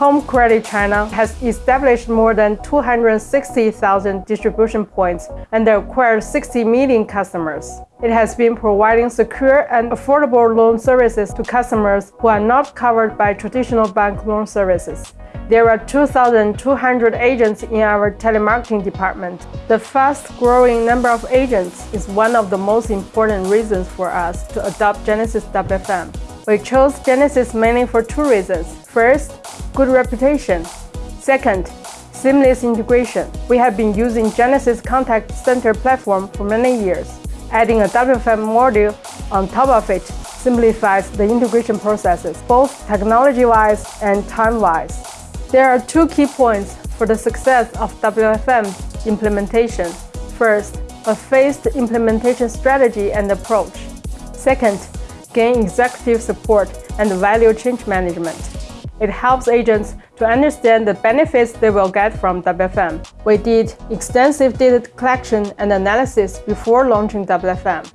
Home Credit China has established more than 260,000 distribution points and acquired 60 million customers. It has been providing secure and affordable loan services to customers who are not covered by traditional bank loan services. There are 2,200 agents in our telemarketing department. The fast-growing number of agents is one of the most important reasons for us to adopt Genesys WFM. We chose Genesys mainly for two reasons. First, good reputation. Second, seamless integration. We have been using Genesys Contact Center platform for many years. Adding a WFM module on top of it simplifies the integration processes, both technology-wise and time-wise. There are two key points for the success of WFM implementation. First, a phased implementation strategy and approach. Second, gain executive support and value change management. It helps agents to understand the benefits they will get from WFM. We did extensive data collection and analysis before launching WFM.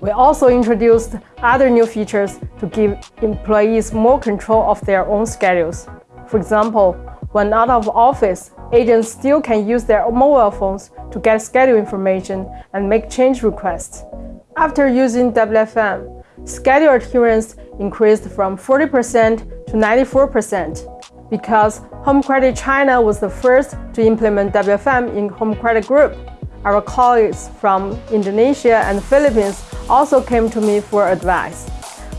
We also introduced other new features to give employees more control of their own schedules. For example, when out of office, agents still can use their mobile phones to get schedule information and make change requests. After using WFM, schedule adherence increased from 40% to 94% because Home Credit China was the first to implement WFM in Home Credit Group. Our colleagues from Indonesia and Philippines also came to me for advice.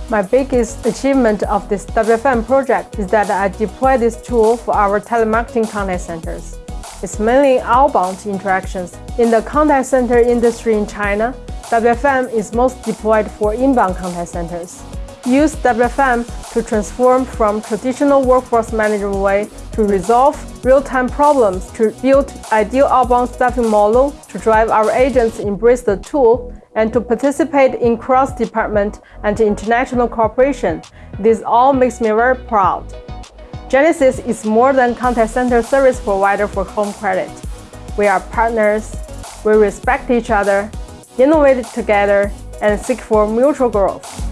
My biggest achievement of this WFM project is that I deployed this tool for our telemarketing contact centers. It's mainly outbound interactions. In the contact center industry in China, WFM is most deployed for inbound contact centers. Use WFM to transform from traditional workforce management way to resolve real-time problems to build ideal outbound staffing model to drive our agents embrace the tool and to participate in cross-department and international cooperation. This all makes me very proud. Genesys is more than contact center service provider for home credit. We are partners, we respect each other, innovate together, and seek for mutual growth.